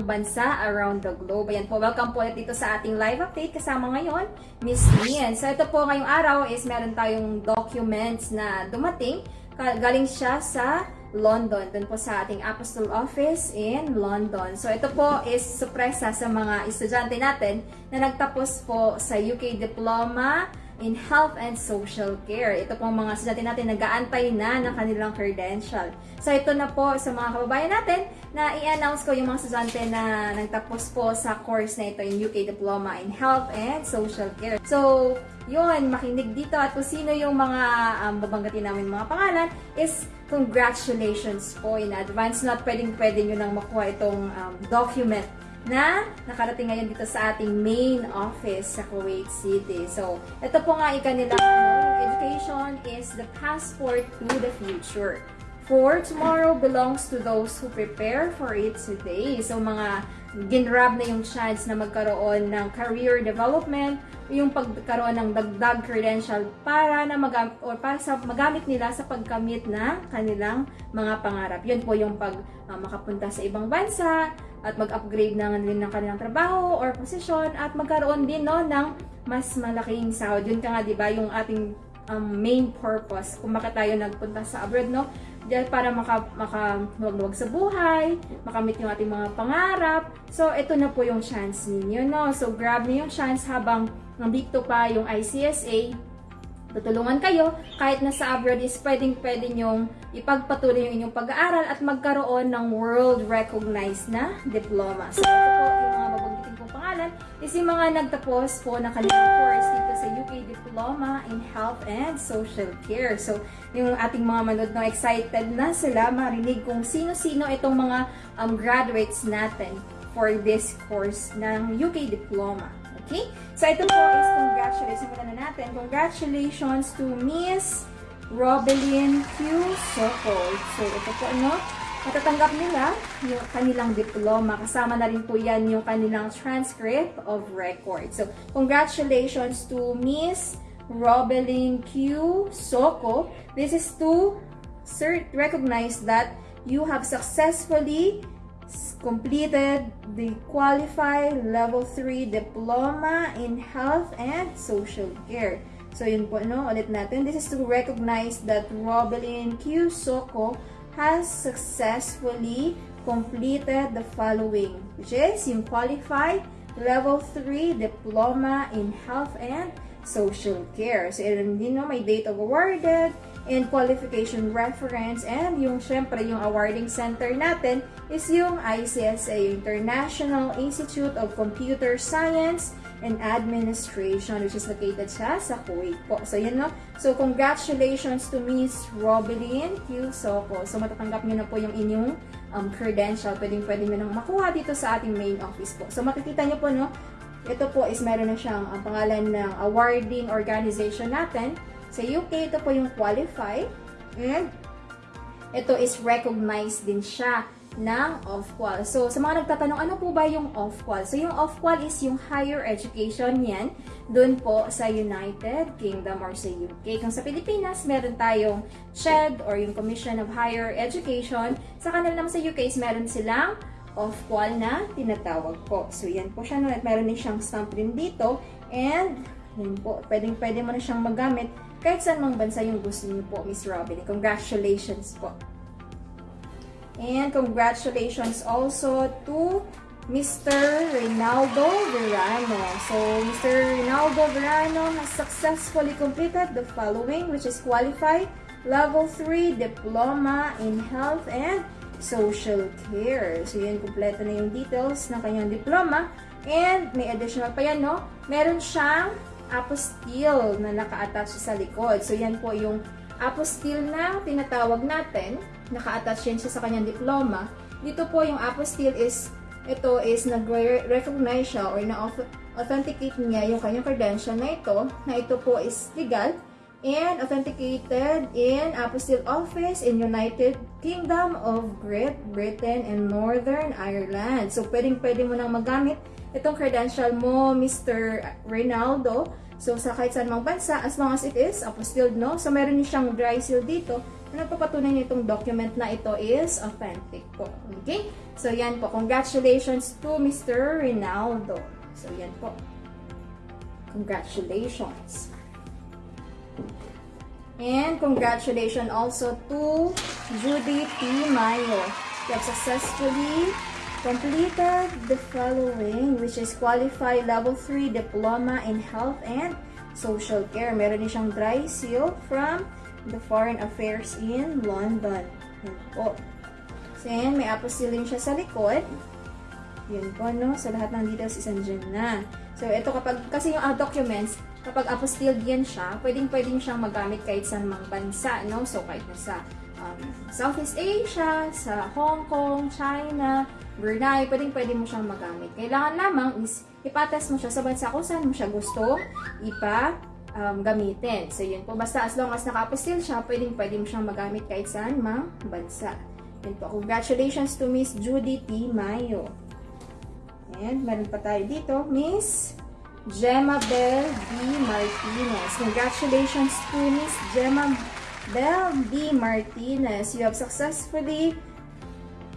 bansa around the globe. Ayan po, welcome po ulit dito sa ating live update. Kasama ngayon, Miss Nian. So ito po ngayong araw is meron tayong documents na dumating. Galing siya sa London, dun po sa ating Apostol Office in London. So ito po is sorpresa sa mga estudyante natin na nagtapos po sa UK Diploma in Health and Social Care. Ito pong mga estudyante natin nag-aantay na ng kanilang credential. So ito na po sa mga kababayan natin na i-announce ko yung mga estudyante na nagtapos po sa course na ito, yung UK Diploma in Health and Social Care. So, yun, makinig dito at kung sino yung mga um, babanggatin namin mga pangalan is congratulations po in advance. Not pwedeng pwede nyo nang makuha itong um, document na nakarating ngayon dito sa ating main office sa Kuwait City. So, ito po nga ikanila, ano, education is the passport to the future. For tomorrow belongs to those who prepare for it today. So, mga ginrab na yung chance na magkaroon ng career development, yung pagkaroon ng dagdag credential para na magam or para sa magamit nila sa pagkamit ng kanilang mga pangarap. Yun po yung pag uh, makapunta sa ibang bansa at mag-upgrade ng, ng kanilang trabaho or posisyon at magkaroon din no ng mas malaking sahod. Yun ka nga 'di ba yung ating um, main purpose kung bakit tayo nagpunta sa abroad no dahil para maka, maka luwag sa buhay, makamit yung ating mga pangarap. So, ito na po yung chance ninyo, no? So, grab niyo yung chance habang nandito pa yung ICSA, tutulungan kayo, kahit nasa abroad is pwedeng pwede nyong ipagpatuloy yung inyong pag-aaral at magkaroon ng world recognized na diploma. So, ito po yung mga babanggitin kong pangalan is yung mga nagtapos po ng kanilang course dito sa UK Diploma in Health and Social Care. So, yung ating mga manood na excited na sila marinig kung sino-sino itong mga um, graduates natin for this course ng UK Diploma. Okay? So, ito po is congratulations. Simulan na natin. Congratulations to Miss Robelyn Q. Soko. So, ito po, ano? Matatanggap nila yung kanilang diploma. Kasama na rin po yan yung kanilang transcript of record. So, congratulations to Miss Robelyn Q. Soko. This is to recognize that you have successfully completed the qualified level 3 diploma in health and social care. So yun po no, ulit natin. This is to recognize that Robelyn Q. Soko has successfully completed the following, which is yung qualified level 3 diploma in health and social care. So, yun din no, may date of awarded, and qualification reference, and yung syempre yung awarding center natin is yung ICSA, International Institute of Computer Science and Administration, which is located siya sa Kuwait po. So, yun no. So, congratulations to Miss Robelyn Q. Soko. So, matatanggap niyo na po yung inyong um, credential. Pwedeng pwede nyo nang makuha dito sa ating main office po. So, makikita niyo po, no, ito po is meron na siyang ang pangalan ng awarding organization natin. Sa UK, ito po yung qualify. And ito is recognized din siya ng off-qual. So, sa mga nagtatanong, ano po ba yung off-qual? So, yung off-qual is yung higher education yan doon po sa United Kingdom or sa UK. Kung sa Pilipinas, meron tayong CHED or yung Commission of Higher Education. Sa kanila naman sa UK is meron silang off-qual na tinatawag po. So, yan po siya. Meron din siyang stamp din dito. And, yan po, pwedeng pwede mo na siyang magamit kahit saan mang bansa yung gusto niyo po, Miss Robin. Congratulations po. And congratulations also to Mr. Rinaldo Verano. So, Mr. Rinaldo Verano has successfully completed the following, which is qualified level 3 diploma in health and social care. So, yun, kompleto na yung details ng kanyang diploma. And, may additional pa yan, no? Meron siyang apostille na naka-attach sa likod. So, yan po yung apostille na tinatawag natin. Naka-attach yan siya sa kanyang diploma. Dito po yung apostille is, ito is nag-recognize siya or na-authenticate niya yung kanyang credential na ito, na ito po is legal and authenticated in Apostille Office in United Kingdom of Great Britain and Northern Ireland. So, pwedeng-pwede mo nang magamit itong credential mo, Mr. Reynaldo. So, sa kahit saan mang bansa, as long as it is apostilled, no? So, meron din siyang dry seal dito na nagpapatunay nitong document na ito is authentic po. Okay? So, yan po. Congratulations to Mr. Rinaldo. So, yan po. Congratulations. And congratulations also to Judy P. Mayo. You have successfully completed the following, which is Qualified Level 3 Diploma in Health and Social Care. Meron din siyang dry seal from the Foreign Affairs in London. Yan po. So, yan, may apostilling siya sa likod. Yun po, no? So, lahat ng details is andyan na. So, ito kapag, kasi yung uh, documents, kapag apostilled yan siya, pwedeng-pwedeng siyang magamit kahit sa mga bansa, no? So, kahit na sa um, Southeast Asia, sa Hong Kong, China, Brunei, pwedeng-pwede mo siyang magamit. Kailangan lamang is ipatest mo siya sa bansa kung saan mo siya gusto ipa um, gamitin. So, yun po. Basta as long as naka-apostil siya, pwedeng-pwede mo siyang magamit kahit saan mang bansa. Yun po. Congratulations to Miss Judy T. Mayo. And meron pa tayo dito, Miss Gemma Bell B. Martinez. Congratulations to Miss Gemma Bell B. Martinez. You have successfully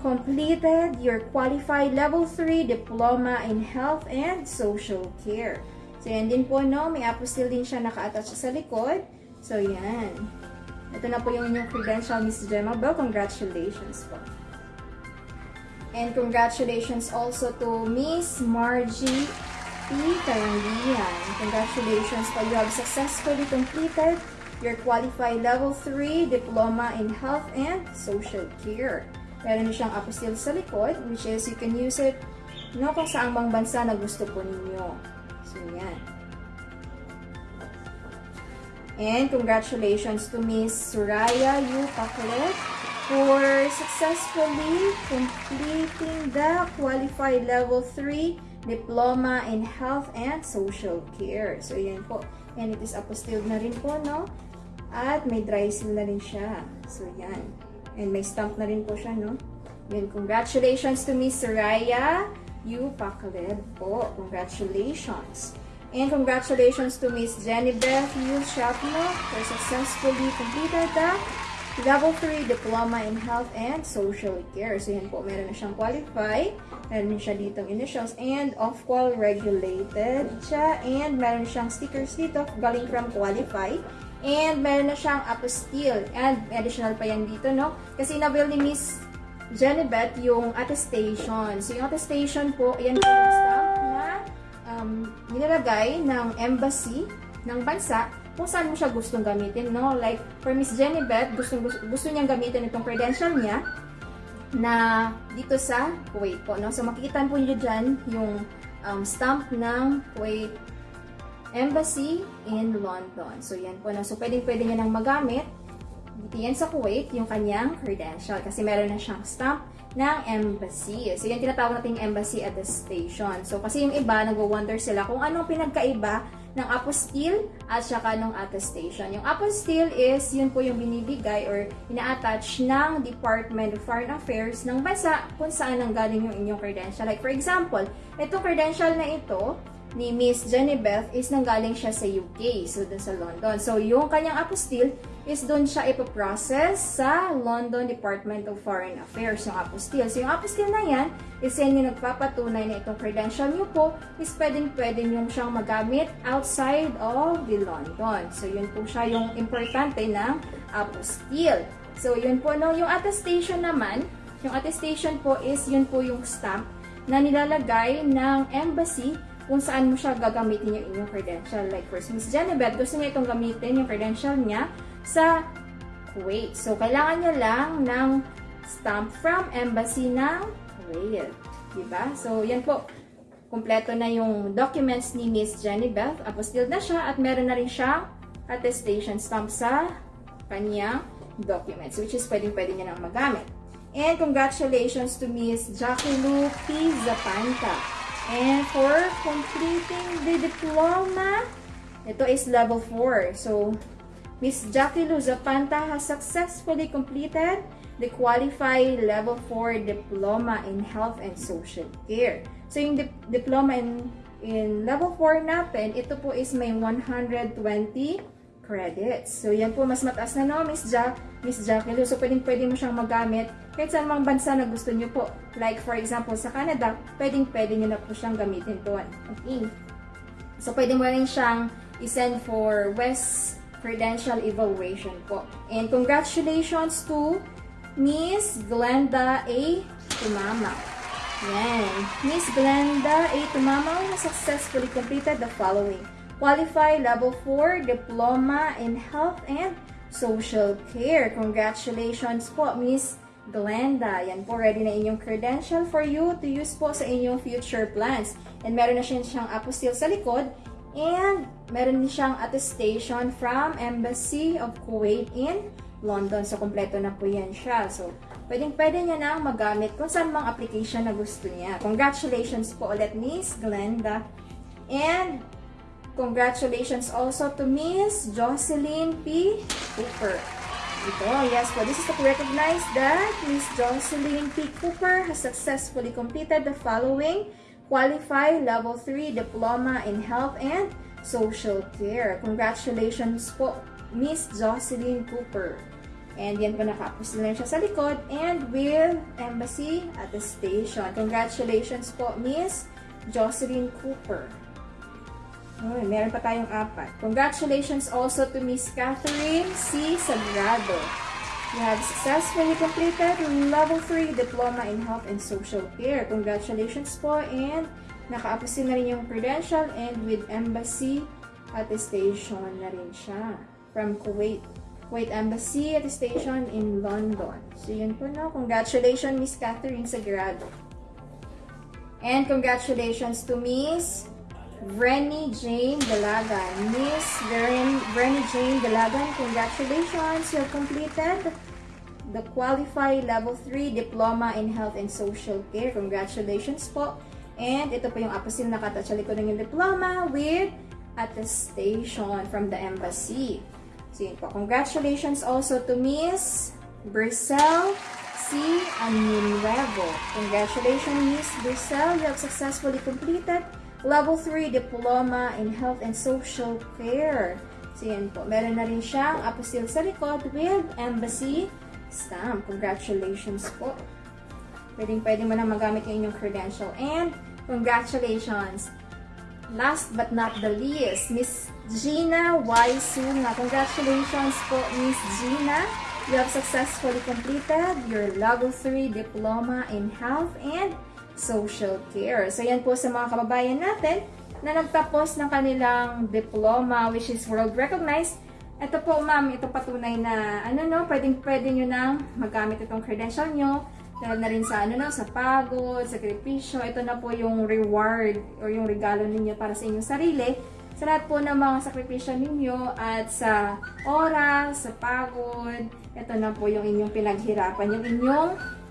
completed your qualified level 3 diploma in health and social care. So, yan din po, no? May apostille din siya naka-attach sa likod. So, yan. Ito na po yung inyong credential, Miss Gemma Bell. Congratulations po. And congratulations also to Miss Margie P. Karangian. Congratulations po. You have successfully completed your qualified level 3 diploma in health and social care. Meron siyang apostille sa likod, which is you can use it no, kung saan bang bansa na gusto po ninyo. So, yan. And congratulations to Miss Suraya Yu Paklet for successfully completing the qualified level 3 diploma in health and social care. So, yan po. And it is apostilled na rin po, no? At may dry seal na rin siya. So, yan. And may stamp na rin po siya, no? Yan. Congratulations to Miss Soraya Yu Paklet po. Congratulations. And congratulations to Miss Jenny Beth Yu Shapno for successfully completed the Level 3 Diploma in Health and Social Care. So, yan po, meron na siyang qualify. Meron siya ditong initials and off-qual regulated siya. And meron siyang stickers dito galing from qualify. And meron na siyang apostille. And additional pa yan dito, no? Kasi nabil ni Miss Beth yung attestation. So, yung attestation po, yan po yung stamp na um, nilalagay ng embassy ng bansa kung saan mo siya gustong gamitin, no? Like, for Miss Beth, gusto, gusto, gusto niyang gamitin itong credential niya na dito sa Kuwait po, no? So, makikita po niyo dyan yung um, stamp ng Kuwait Embassy in London. So, yan po, no? So, pwedeng-pwede niya nang magamit dito yan sa Kuwait, yung kanyang credential. Kasi meron na siyang stamp ng embassy. So, yan tinatawag nating embassy attestation. So, kasi yung iba, nagwo-wonder sila kung anong pinagkaiba ng apostille at saka ng attestation. Yung apostille is, yun po yung binibigay or ina-attach ng Department of Foreign Affairs ng bansa kung saan ang galing yung inyong credential. Like, for example, itong credential na ito, ni Miss Beth is nanggaling siya sa UK, so dun sa London. So, yung kanyang apostille is doon siya ipoprocess sa London Department of Foreign Affairs, yung apostille. So, yung apostille na yan is yan yung nagpapatunay na itong credential nyo po is pwedeng-pwede nyo siyang magamit outside of the London. So, yun po siya yung importante ng apostille. So, yun po, no? Yung attestation naman, yung attestation po is yun po yung stamp na nilalagay ng embassy kung saan mo siya gagamitin yung inyong credential. Like first, Miss Jenebeth, gusto niya itong gamitin yung credential niya sa Kuwait. So, kailangan niya lang ng stamp from embassy ng Kuwait. Diba? So, yan po. Kompleto na yung documents ni Miss Jenebeth. Apostilled na siya at meron na rin siyang attestation stamp sa kanyang documents, which is pwedeng-pwede niya nang magamit. And congratulations to Miss Jackie P. Zapanta. And for completing the diploma, ito is level 4. So, Miss Jackie Luzapanta has successfully completed the qualified level 4 diploma in health and social care. So, yung di diploma in, in level 4 natin, ito po is may 120 credits. So, yan po, mas mataas na no, Miss, ja Miss Jackie Lu. So, pwedeng pwede mo siyang magamit kahit saan mang bansa na gusto nyo po. Like for example, sa Canada, pwedeng pwede nyo na po siyang gamitin doon. Okay. So, pwede mo rin siyang isend for West Credential Evaluation po. And congratulations to Miss Glenda A. Tumama. Yan. Miss Glenda A. Tumama successfully completed the following. Qualify Level 4 Diploma in Health and Social Care. Congratulations po, Miss Glenda. Yan po, ready na inyong credential for you to use po sa inyong future plans. And meron na siya siyang apostille sa likod. And meron din siyang attestation from Embassy of Kuwait in London. So, kompleto na po yan siya. So, pwedeng pwede niya na magamit kung saan mang application na gusto niya. Congratulations po ulit, Miss Glenda. And, congratulations also to Miss Jocelyn P. Cooper. Ito, yes po. This is to recognize that Miss Jocelyn P. Cooper has successfully completed the following Qualify Level 3 Diploma in Health and Social Care. Congratulations po, Miss Jocelyn Cooper. And yan po nakapos na siya sa likod. And with Embassy at the station. Congratulations po, Miss Jocelyn Cooper. Uy, meron pa tayong apat. Congratulations also to Miss Catherine C. Sagrado. You have successfully completed Level 3 Diploma in Health and Social Care. Congratulations po and nakaapusin na rin yung credential and with embassy attestation na rin siya from Kuwait. Kuwait Embassy attestation in London. So yun po no. Congratulations Miss Catherine Sagrado. And congratulations to Miss Brenny Jane Dalagan. Miss Brenny Jane Dalagan, congratulations! You completed the Qualify Level 3 Diploma in Health and Social Care. Congratulations po! And ito po yung apasil na kata sa likod ng yung diploma with attestation from the embassy. So yun po. Congratulations also to Miss Brissel C. Anunuevo. Congratulations Miss Brissel. You have successfully completed Level 3 Diploma in Health and Social Care. So yan po. Meron na rin siyang apostille sa likod with embassy stamp. Congratulations po. Pwedeng pwede mo na magamit yung inyong credential. And congratulations! Last but not the least, Miss Gina Y. Sunga. Congratulations po, Miss Gina. You have successfully completed your Level 3 Diploma in Health and social care. So, yan po sa mga kababayan natin na nagtapos ng kanilang diploma, which is world recognized. Ito po, ma'am, ito patunay na, ano no, pwedeng pwede nyo nang magamit itong credential nyo. Dahil na rin sa, ano no, sa pagod, sakripisyo. Ito na po yung reward or yung regalo ninyo para sa inyong sarili. Sa lahat po ng mga sakripisyo ninyo at sa oras, sa pagod, ito na po yung inyong pinaghirapan, yung inyong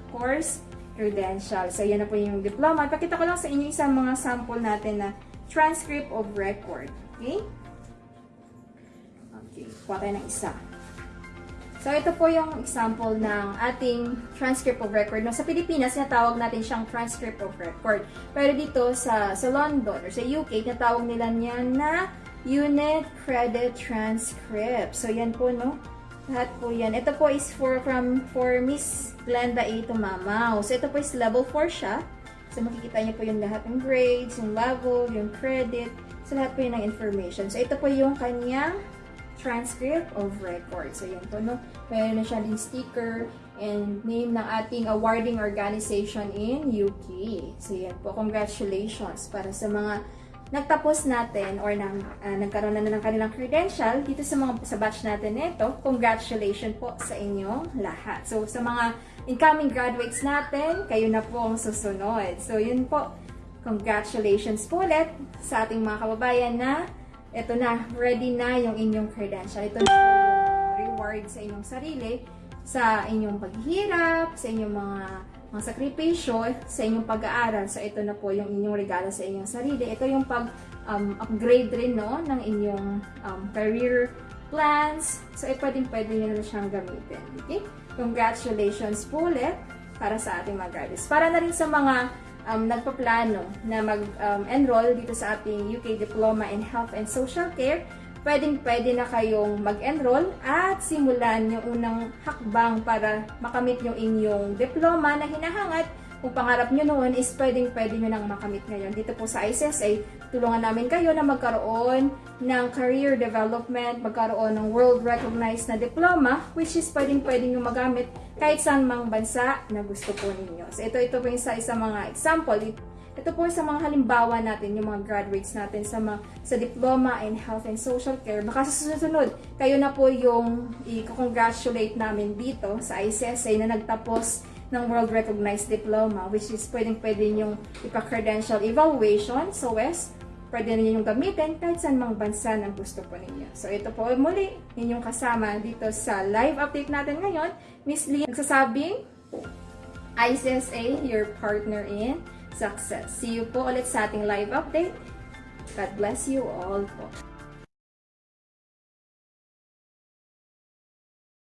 course credential. So, yan na po yung diploma. Pakita ko lang sa inyo isang mga sample natin na transcript of record. Okay? Okay, kuha tayo ng isa. So, ito po yung example ng ating transcript of record. No, sa Pilipinas, natawag natin siyang transcript of record. Pero dito sa, sa London or sa UK, natawag nila niyan na unit credit transcript. So, yan po, no? Lahat po yan. Ito po is for, from, for Miss Glenda A. Tumamaw. So, ito po is level 4 siya. So, makikita niyo po yung lahat ng grades, yung level, yung credit. So, lahat po yun ng information. So, ito po yung kanyang transcript of record. So, yan po, no? Meron na siya din sticker and name ng ating awarding organization in UK. So, yan po. Congratulations para sa mga nagtapos natin or nang, uh, nagkaroon na ng kanilang credential dito sa mga sa batch natin nito. Congratulations po sa inyong lahat. So, sa mga incoming graduates natin, kayo na po ang susunod. So, yun po. Congratulations po ulit sa ating mga kababayan na ito na, ready na yung inyong credential. Ito na yung reward sa inyong sarili, sa inyong paghihirap, sa inyong mga mga sakripisyo, sa inyong pag-aaral. So, ito na po yung inyong regalo sa inyong sarili. Ito yung pag-upgrade um, rin no, ng inyong um, career plans. So, eh, pwedeng pwede nyo na siyang gamitin. Okay? Congratulations po ulit para sa ating mga graduates. Para na rin sa mga um, nagpaplano na mag-enroll um, dito sa ating UK Diploma in Health and Social Care, pwedeng pwede na kayong mag-enroll at simulan yung unang hakbang para makamit yung inyong diploma na hinahangat. Kung pangarap nyo noon is pwedeng pwede nyo nang makamit ngayon. Dito po sa ICSA, tulungan namin kayo na magkaroon ng career development, magkaroon ng world recognized na diploma, which is pwedeng pwede nyo magamit kahit saan mang bansa na gusto po ninyo. So ito, ito po yung sa isa mga example. Ito po sa mga halimbawa natin, yung mga graduates natin sa, mga, sa Diploma in Health and Social Care. Baka sa susunod, kayo na po yung i-congratulate namin dito sa ICSA na nagtapos ng World Recognized Diploma, which is pwedeng-pwede yung ipa-credential evaluation sa WES. Pwede ninyo yung gamitin kahit saan mang bansa na gusto po ninyo. So ito po muli, inyong kasama dito sa live update natin ngayon. Miss Lee, nagsasabing, ICSA, your partner in success. See you po ulit sa ating live update. God bless you all po.